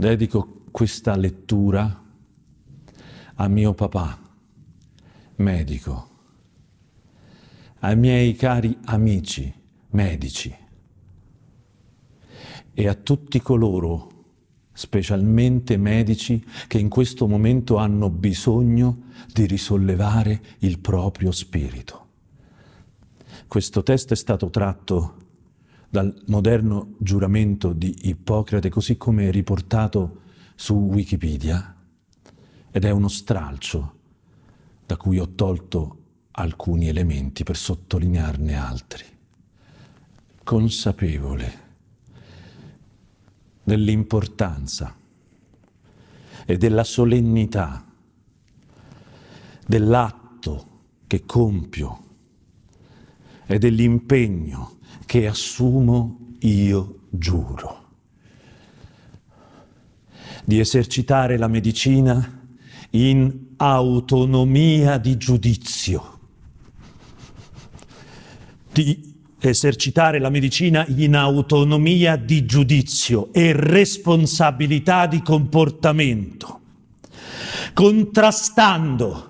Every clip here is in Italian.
Dedico questa lettura a mio papà, medico, ai miei cari amici medici e a tutti coloro, specialmente medici, che in questo momento hanno bisogno di risollevare il proprio spirito. Questo testo è stato tratto dal moderno giuramento di Ippocrate, così come riportato su Wikipedia, ed è uno stralcio da cui ho tolto alcuni elementi per sottolinearne altri. Consapevole dell'importanza e della solennità dell'atto che compio e dell'impegno che assumo io giuro. Di esercitare la medicina in autonomia di giudizio, di esercitare la medicina in autonomia di giudizio e responsabilità di comportamento, contrastando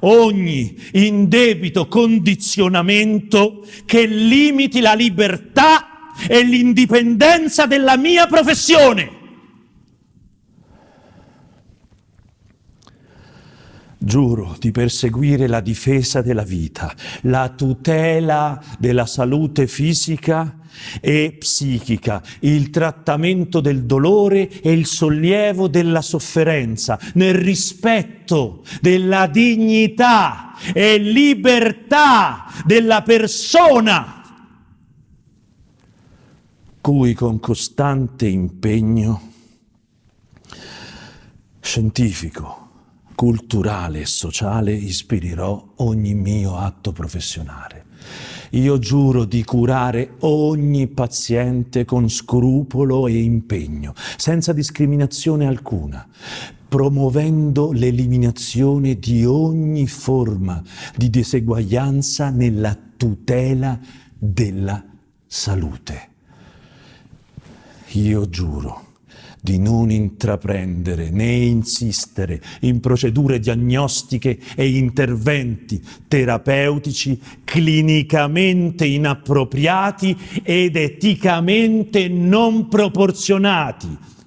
ogni indebito condizionamento che limiti la libertà e l'indipendenza della mia professione. Giuro di perseguire la difesa della vita, la tutela della salute fisica e psichica, il trattamento del dolore e il sollievo della sofferenza, nel rispetto della dignità e libertà della persona, cui con costante impegno scientifico, culturale e sociale ispirerò ogni mio atto professionale. Io giuro di curare ogni paziente con scrupolo e impegno, senza discriminazione alcuna, promuovendo l'eliminazione di ogni forma di diseguaglianza nella tutela della salute. Io giuro di non intraprendere né insistere in procedure diagnostiche e interventi terapeutici clinicamente inappropriati ed eticamente non proporzionati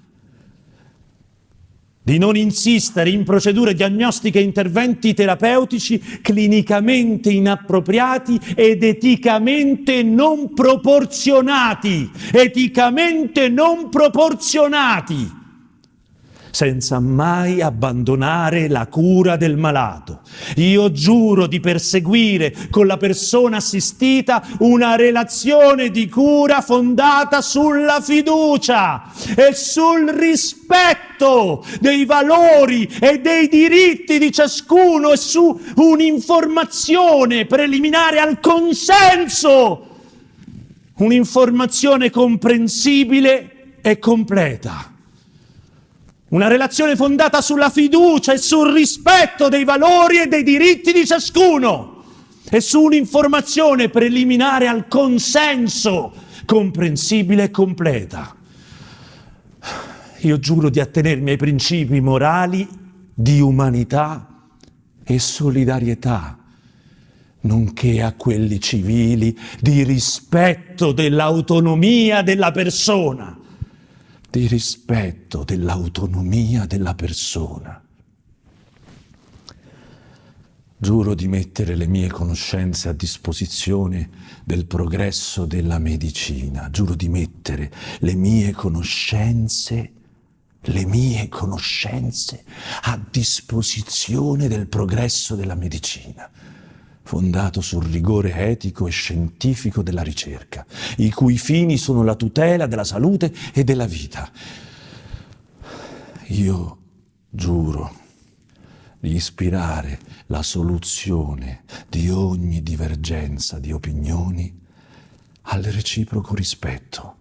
di non insistere in procedure diagnostiche e interventi terapeutici clinicamente inappropriati ed eticamente non proporzionati, eticamente non proporzionati senza mai abbandonare la cura del malato. Io giuro di perseguire con la persona assistita una relazione di cura fondata sulla fiducia e sul rispetto dei valori e dei diritti di ciascuno e su un'informazione preliminare al consenso, un'informazione comprensibile e completa. Una relazione fondata sulla fiducia e sul rispetto dei valori e dei diritti di ciascuno e su un'informazione preliminare al consenso comprensibile e completa. Io giuro di attenermi ai principi morali di umanità e solidarietà, nonché a quelli civili di rispetto dell'autonomia della persona di rispetto dell'autonomia della persona. Giuro di mettere le mie conoscenze a disposizione del progresso della medicina. Giuro di mettere le mie conoscenze, le mie conoscenze a disposizione del progresso della medicina fondato sul rigore etico e scientifico della ricerca, i cui fini sono la tutela della salute e della vita. Io giuro di ispirare la soluzione di ogni divergenza di opinioni al reciproco rispetto.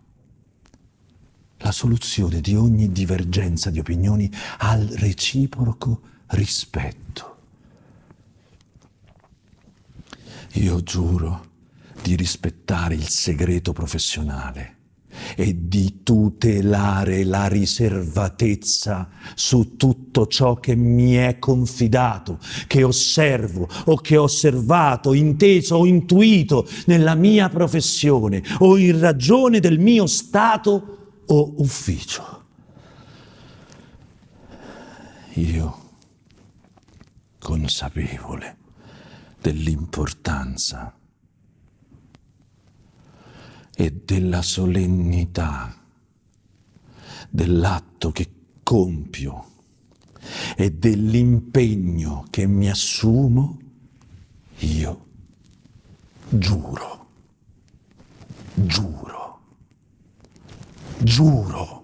La soluzione di ogni divergenza di opinioni al reciproco rispetto. Io giuro di rispettare il segreto professionale e di tutelare la riservatezza su tutto ciò che mi è confidato, che osservo o che ho osservato, inteso o intuito nella mia professione o in ragione del mio stato o ufficio. Io, consapevole dell'importanza e della solennità dell'atto che compio e dell'impegno che mi assumo, io. Giuro, giuro, giuro